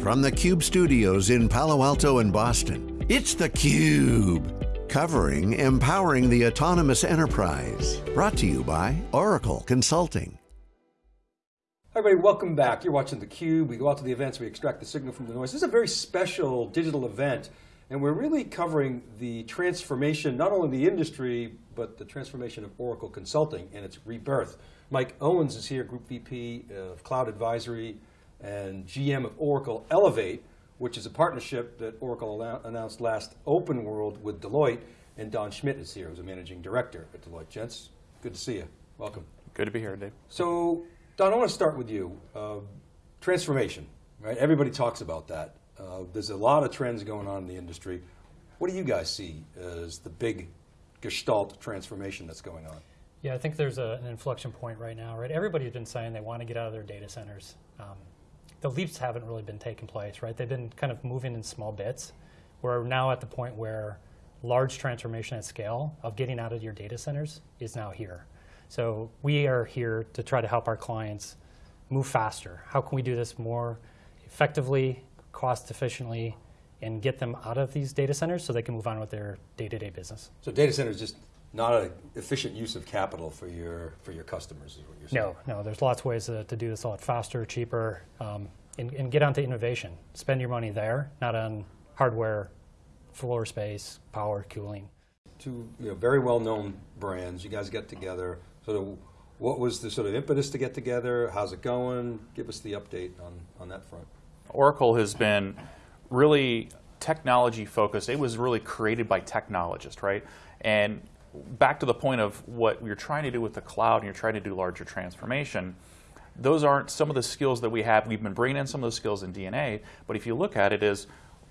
From the Cube studios in Palo Alto and Boston, it's theCUBE. Covering Empowering the Autonomous Enterprise. Brought to you by Oracle Consulting. Hi everybody, welcome back. You're watching theCUBE. We go out to the events, we extract the signal from the noise. This is a very special digital event, and we're really covering the transformation, not only the industry, but the transformation of Oracle Consulting and its rebirth. Mike Owens is here, Group VP of Cloud Advisory and GM of Oracle Elevate, which is a partnership that Oracle announced last Open World with Deloitte, and Don Schmidt is here, who's a managing director at Deloitte. Gents, good to see you. Welcome. Good to be here, Dave. So, Don, I want to start with you. Uh, transformation, right? Everybody talks about that. Uh, there's a lot of trends going on in the industry. What do you guys see as the big gestalt transformation that's going on? Yeah, I think there's a, an inflection point right now, right? Everybody's been saying they want to get out of their data centers. Um, the leaps haven't really been taking place, right? They've been kind of moving in small bits. We're now at the point where large transformation at scale of getting out of your data centers is now here. So we are here to try to help our clients move faster. How can we do this more effectively, cost efficiently, and get them out of these data centers so they can move on with their day-to-day -day business. So data centers just not an efficient use of capital for your for your customers, is what you're saying. No, no. There's lots of ways to, to do this a lot faster, cheaper, um, and, and, get onto innovation. Spend your money there, not on hardware, floor space, power, cooling. Two you know, very well-known brands. You guys get together. Sort of, what was the sort of impetus to get together? How's it going? Give us the update on on that front. Oracle has been really technology focused. It was really created by technologists, right? And back to the point of what you're trying to do with the cloud and you're trying to do larger transformation, those aren't some of the skills that we have. We've been bringing in some of those skills in DNA, but if you look at it as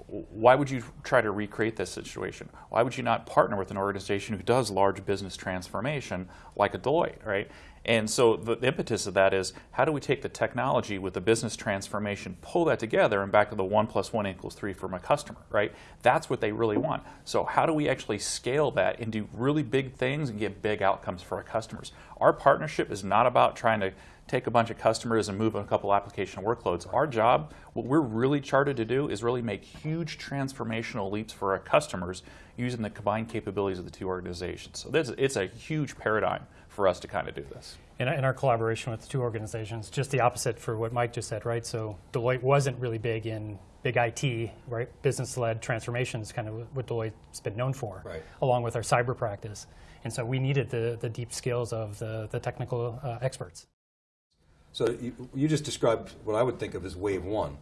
why would you try to recreate this situation? Why would you not partner with an organization who does large business transformation like a Deloitte, right? And so the impetus of that is how do we take the technology with the business transformation, pull that together and back to the one plus one equals three for my customer, right? That's what they really want. So how do we actually scale that and do really big things and get big outcomes for our customers? Our partnership is not about trying to take a bunch of customers and move a couple application workloads. Our job, what we're really charted to do is really make huge transformational leaps for our customers using the combined capabilities of the two organizations. So this, it's a huge paradigm for us to kind of do this. In, in our collaboration with the two organizations, just the opposite for what Mike just said, right? So Deloitte wasn't really big in big IT, right? Business-led transformations, kind of what Deloitte's been known for, right. along with our cyber practice. And so we needed the, the deep skills of the, the technical uh, experts. So you, you just described what I would think of as wave one.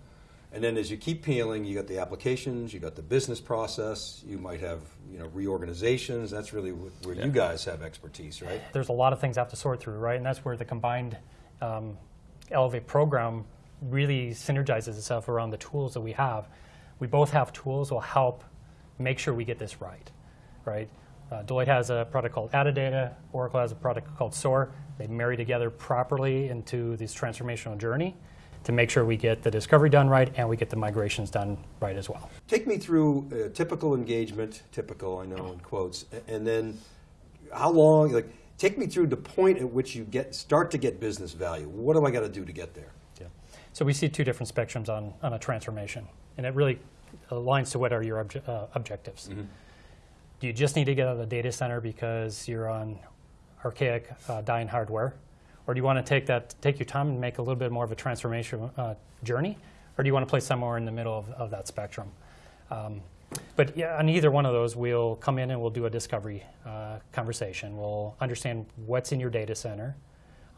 And then as you keep peeling, you got the applications, you got the business process, you might have you know reorganizations. That's really where yeah. you guys have expertise, right? There's a lot of things I have to sort through, right? And that's where the combined um, Elevate program really synergizes itself around the tools that we have. We both have tools that will help make sure we get this right, right? Uh, Deloitte has a product called Adidata, Oracle has a product called SOAR. They marry together properly into this transformational journey to make sure we get the discovery done right and we get the migrations done right as well. Take me through a typical engagement, typical I know in quotes, and then how long, like, take me through the point at which you get start to get business value. What do I got to do to get there? Yeah. So we see two different spectrums on, on a transformation, and it really aligns to what are your obje uh, objectives. Mm -hmm. Do you just need to get out of the data center because you're on archaic uh, dying hardware? Or do you want to take that, take your time and make a little bit more of a transformation uh, journey? Or do you want to play somewhere in the middle of, of that spectrum? Um, but yeah, on either one of those, we'll come in and we'll do a discovery uh, conversation. We'll understand what's in your data center,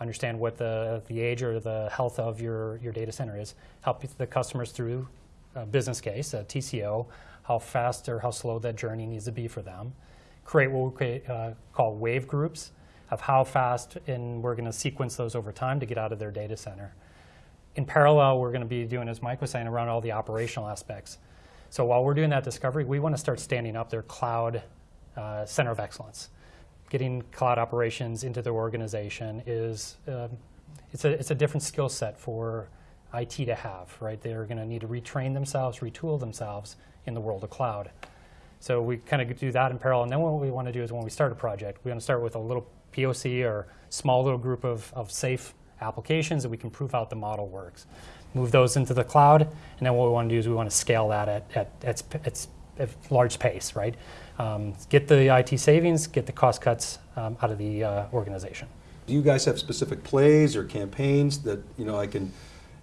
understand what the, the age or the health of your, your data center is, help the customers through a business case, a TCO, how fast or how slow that journey needs to be for them. Create what we create, uh, call wave groups of how fast, and we're going to sequence those over time to get out of their data center. In parallel, we're going to be doing, as Mike was saying, around all the operational aspects. So while we're doing that discovery, we want to start standing up their cloud uh, center of excellence. Getting cloud operations into their organization is um, it's a it's a different skill set for IT to have, right? They're going to need to retrain themselves, retool themselves in the world of cloud. So we kind of do that in parallel. And then what we want to do is when we start a project, we want to start with a little POC or small little group of, of safe applications that we can prove out the model works. move those into the cloud, and then what we want to do is we want to scale that at, at, at, at, at large pace, right? Um, get the IT savings, get the cost cuts um, out of the uh, organization. Do you guys have specific plays or campaigns that you know I can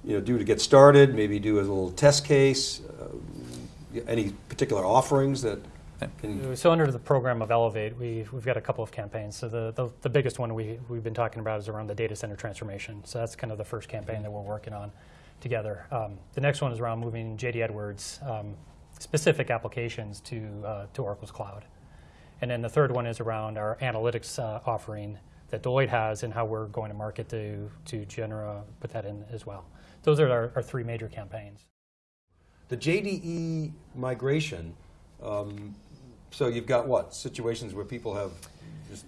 you know do to get started? Maybe do a little test case. Uh, any particular offerings that can So under the program of Elevate, we, we've got a couple of campaigns. So the, the, the biggest one we, we've been talking about is around the data center transformation. So that's kind of the first campaign that we're working on together. Um, the next one is around moving JD Edwards um, specific applications to, uh, to Oracle's cloud. And then the third one is around our analytics uh, offering that Deloitte has and how we're going to market to, to Genera, put that in as well. Those are our, our three major campaigns. the JDE migration. Um, so you've got what situations where people have just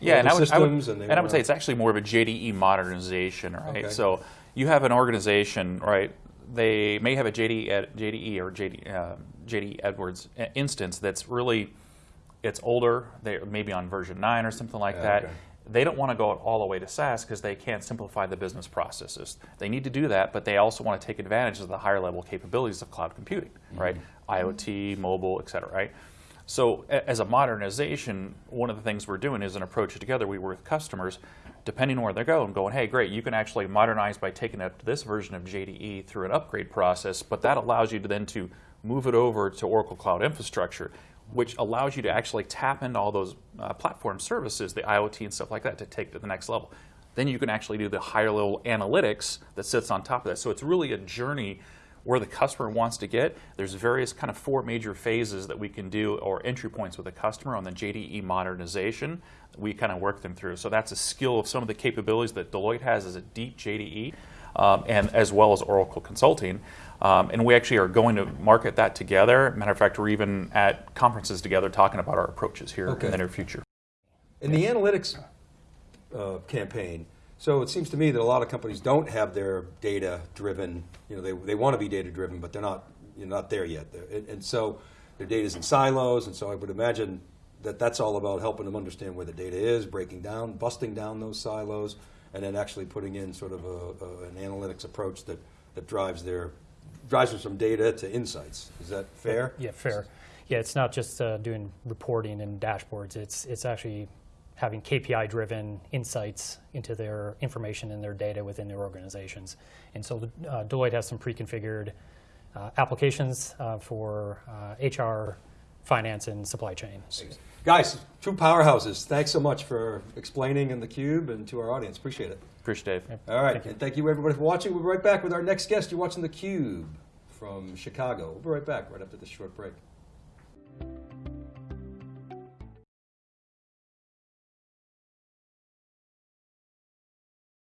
Yeah, and I older would, I would, systems and they and I would say it's actually more of a JDE modernization, right? Okay. So you have an organization, right? They may have a JDE, JDE or JD, uh, JDE Edwards instance that's really, it's older. They maybe on version nine or something like Yeah, that. okay. They don't want to go all the way to SaaS because they can't simplify the business processes. They need to do that, but they also want to take advantage of the higher level capabilities of cloud computing, mm-hmm. right? IoT, mobile, et cetera, right? So as a modernization, one of the things we're doing is an approach together. We work with customers, depending on where they're going, going, hey, great, you can actually modernize by taking up this version of JDE through an upgrade process, but that allows you to then to move it over to Oracle Cloud Infrastructure, which allows you to actually tap into all those uh, platform services, the IoT and stuff like that, to take to the next level. Then you can actually do the higher level analytics that sits on top of that. So it's really a journey where the customer wants to get. There's various kind of four major phases that we can do or entry points with the customer on the JDE modernization. We kind of work them through. So that's a skill of some of the capabilities that Deloitte has as a deep JDE, um, and as well as Oracle Consulting. Um, and we actually are going to market that together. Matter of fact, we're even at conferences together talking about our approaches here Okay. in the near future. In the analytics uh, campaign, so it seems to me that a lot of companies don't have their data driven. You know, they, they want to be data driven, but they're not. You're not there yet. And, and so their data is in silos, and so I would imagine that that's all about helping them understand where the data is, breaking down, busting down those silos, and then actually putting in sort of a, a, an analytics approach that, that drives their drives them from data to insights. Is that fair? Yeah, fair. Yeah, it's not just uh, doing reporting and dashboards. It's it's actually having KPI-driven insights into their information and their data within their organizations. And so uh, Deloitte has some pre-configured uh, applications uh, for uh, HR, finance, and supply chain. Guys, two powerhouses. Thanks so much for explaining in the cube and to our audience. Appreciate it. Appreciate it, Dave. All right, Thank you. and thank you everybody for watching. We'll be right back with our next guest. You're watching the Cube from Chicago. We'll be right back right after this short break.